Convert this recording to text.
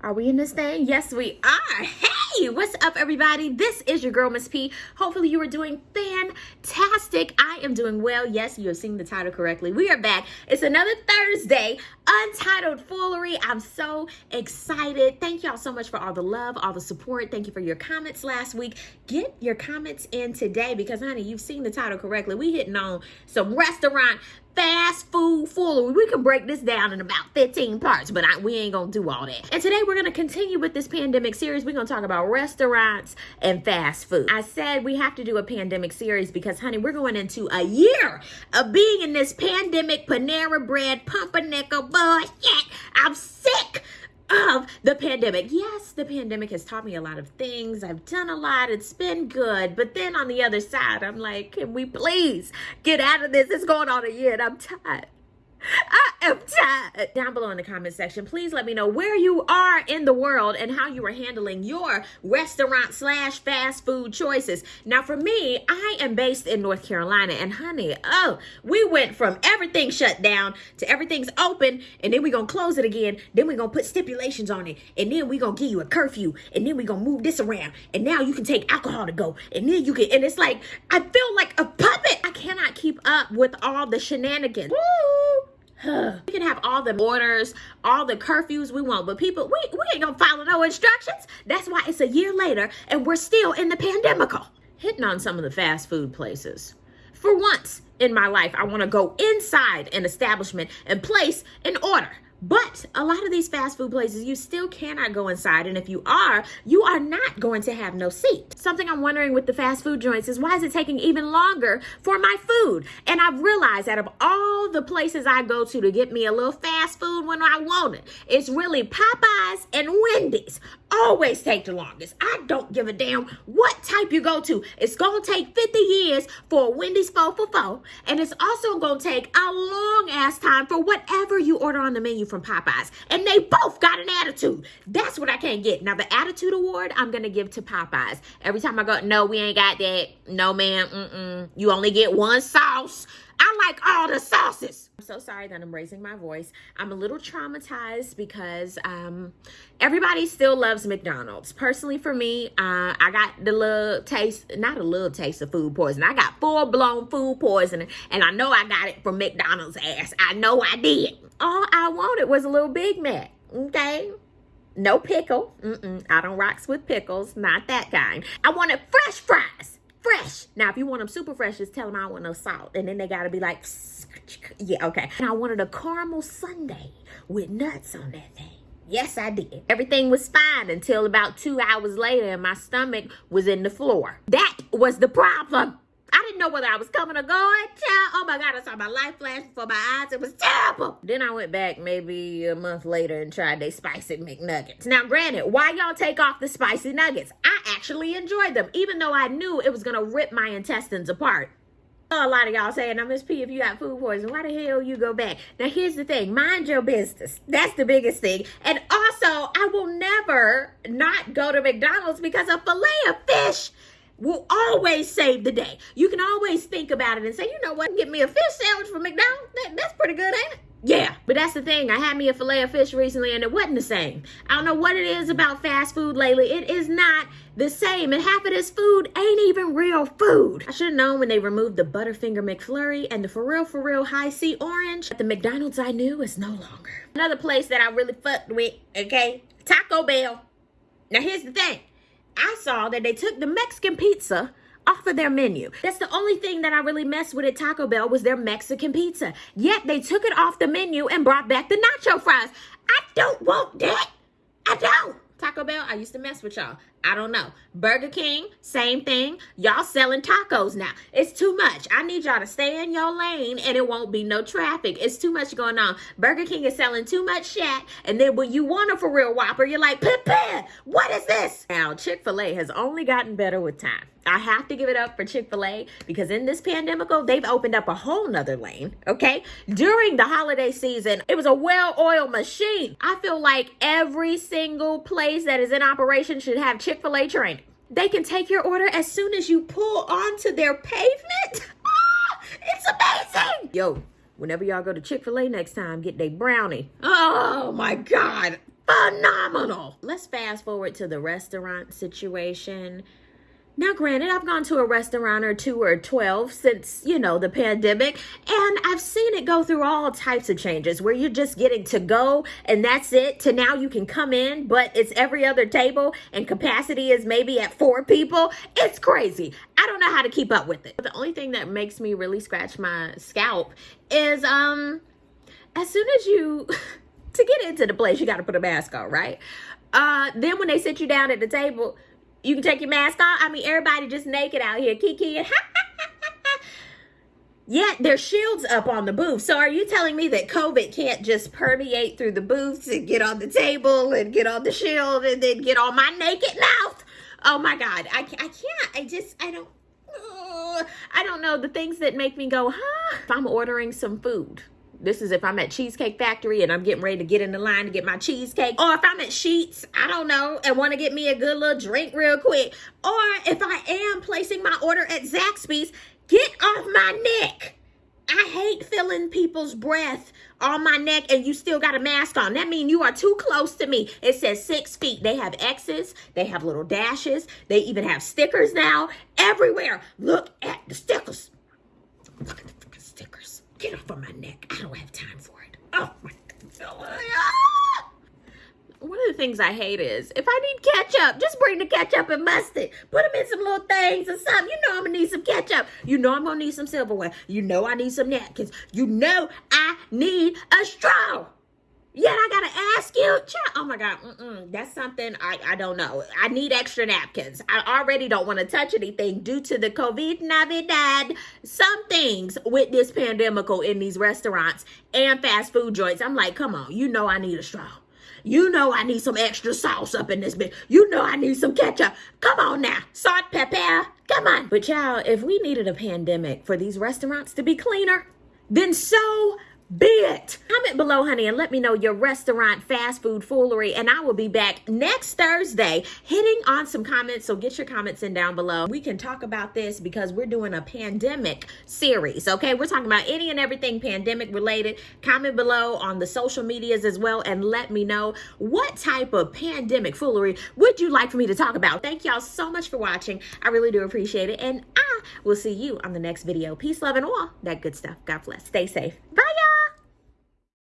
Are we in this thing? Yes, we are. Hey, what's up, everybody? This is your girl, Miss P. Hopefully, you are doing fantastic. I am doing well. Yes, you have seen the title correctly. We are back. It's another Thursday, Untitled Foolery. I'm so excited. Thank y'all so much for all the love, all the support. Thank you for your comments last week. Get your comments in today because, honey, you've seen the title correctly. We hitting on some restaurant fast food foolery. We can break this down in about 15 parts, but I, we ain't gonna do all that. And today we're gonna continue with this pandemic series. We're gonna talk about restaurants and fast food. I said we have to do a pandemic series because, honey, we're going into a year of being in this pandemic Panera bread pumpernickel bullshit. I'm sick of the pandemic. Yes, the pandemic has taught me a lot of things. I've done a lot. It's been good. But then on the other side, I'm like, can we please get out of this? It's going on a year and I'm tired. I am tired. Down below in the comment section, please let me know where you are in the world and how you are handling your restaurant slash fast food choices. Now, for me, I am based in North Carolina, and honey, oh, we went from everything shut down to everything's open, and then we're gonna close it again. Then we're gonna put stipulations on it, and then we're gonna give you a curfew, and then we're gonna move this around, and now you can take alcohol to go, and then you can, and it's like, I feel like a puppet. I cannot keep up with all the shenanigans. Woo! We can have all the orders, all the curfews we want, but people, we, we ain't gonna follow no instructions. That's why it's a year later and we're still in the pandemical. Hitting on some of the fast food places. For once in my life, I wanna go inside an establishment and place an order. But a lot of these fast food places, you still cannot go inside. And if you are, you are not going to have no seat. Something I'm wondering with the fast food joints is why is it taking even longer for my food? And I've realized out of all the places I go to to get me a little fast food when I want it, it's really Popeyes and Wendy's always take the longest. I don't give a damn what type you go to. It's going to take 50 years for a Wendy's 4 for 4. And it's also going to take a long ass time for whatever you order on the menu from Popeyes. And they both got an attitude. That's what I can't get. Now, the attitude award I'm going to give to Popeyes. Every time I go, no, we ain't got that. No, ma'am. Mm-mm. You only get one sauce. I like all the sauces. I'm so sorry that I'm raising my voice. I'm a little traumatized because um, everybody still loves McDonald's. Personally, for me, uh, I got the little taste, not a little taste of food poisoning. I got full blown food poisoning, and I know I got it from McDonald's ass. I know I did. All I wanted was a little Big Mac, okay? No pickle. Mm-mm, I don't rocks with pickles, not that kind. I wanted fresh fries fresh. Now, if you want them super fresh, just tell them I want no salt. And then they got to be like, yeah, okay. And I wanted a caramel sundae with nuts on that thing. Yes, I did. Everything was fine until about two hours later and my stomach was in the floor. That was the problem. Didn't know whether I was coming or going. Oh my God, I saw my life flash before my eyes. It was terrible. Then I went back maybe a month later and tried their spicy McNuggets. Now, granted, why y'all take off the spicy nuggets? I actually enjoyed them, even though I knew it was to rip my intestines apart. A lot of y'all saying, now, Miss P, if you got food poisoning, why the hell you go back? Now, here's the thing. Mind your business. That's the biggest thing. And also, I will never not go to McDonald's because a filet of fish will always save the day. You can always think about it and say, you know what, get me a fish sandwich from McDonald's. That, that's pretty good, ain't it? Yeah, but that's the thing. I had me a filet of fish recently and it wasn't the same. I don't know what it is about fast food lately. It is not the same. And half of this food ain't even real food. I should have known when they removed the Butterfinger McFlurry and the For Real For Real Hi-C Orange. At the McDonald's I knew is no longer. Another place that I really fucked with, okay? Taco Bell. Now here's the thing. I saw that they took the Mexican pizza off of their menu. That's the only thing that I really messed with at Taco Bell was their Mexican pizza. Yet they took it off the menu and brought back the nacho fries. I don't want that. I don't. Taco Bell, I used to mess with y'all. I don't know. Burger King, same thing. Y'all selling tacos now. It's too much. I need y'all to stay in your lane and it won't be no traffic. It's too much going on. Burger King is selling too much shit. And then when you want a for real Whopper, you're like, Pip, what is this? Now, Chick-fil-A has only gotten better with time. I have to give it up for Chick-fil-A because in this pandemic, they've opened up a whole nother lane, okay? During the holiday season, it was a well-oiled machine. I feel like every single place that is in operation should have Chick-fil-A training. They can take your order as soon as you pull onto their pavement. Ah, it's amazing. Yo, whenever y'all go to Chick-fil-A next time, get their brownie. Oh my God. phenomenal. Let's fast forward to the restaurant situation. Now, granted, I've gone to a restaurant or two or 12 since, you know, the pandemic, and I've seen it go through all types of changes where you're just getting to go and that's it to now you can come in, but it's every other table and capacity is maybe at four people. It's crazy. I don't know how to keep up with it. But The only thing that makes me really scratch my scalp is, um, as soon as you, to get into the place, you got to put a mask on, right? Uh, then when they sit you down at the table, you can take your mask off. I mean, everybody just naked out here, kiki Yet there's shields up on the booth. So are you telling me that COVID can't just permeate through the booths and get on the table and get on the shield and then get on my naked mouth? Oh my God, I, I can't. I just, I don't, I don't know the things that make me go, huh? If I'm ordering some food, this is if I'm at Cheesecake Factory and I'm getting ready to get in the line to get my cheesecake. Or if I'm at Sheetz, I don't know, and want to get me a good little drink real quick. Or if I am placing my order at Zaxby's, get off my neck. I hate feeling people's breath on my neck and you still got a mask on. That means you are too close to me. It says six feet. They have X's. They have little dashes. They even have stickers now everywhere. Look at the stickers. Look at the freaking stickers. Get off of my neck. I don't have time for it. Oh my God. One of the things I hate is if I need ketchup, just bring the ketchup and mustard. Put them in some little things or something. You know I'm gonna need some ketchup. You know I'm gonna need some silverware. You know I need some napkins. You know I need a straw. Yet I gotta ask you, child. oh my God, mm-mm, that's something I, I don't know. I need extra napkins. I already don't want to touch anything due to the COVID Navidad. Some things with this pandemic in these restaurants and fast food joints. I'm like, come on, you know I need a straw. You know I need some extra sauce up in this bitch. You know I need some ketchup. Come on now. Salt, pepper. Come on. But y'all, if we needed a pandemic for these restaurants to be cleaner, then so be it. Comment below, honey, and let me know your restaurant fast food foolery. And I will be back next Thursday hitting on some comments. So get your comments in down below. We can talk about this because we're doing a pandemic series. Okay, we're talking about any and everything pandemic related. Comment below on the social medias as well and let me know what type of pandemic foolery would you like for me to talk about. Thank y'all so much for watching. I really do appreciate it. And I will see you on the next video. Peace, love, and all that good stuff. God bless. Stay safe. Bye, y'all.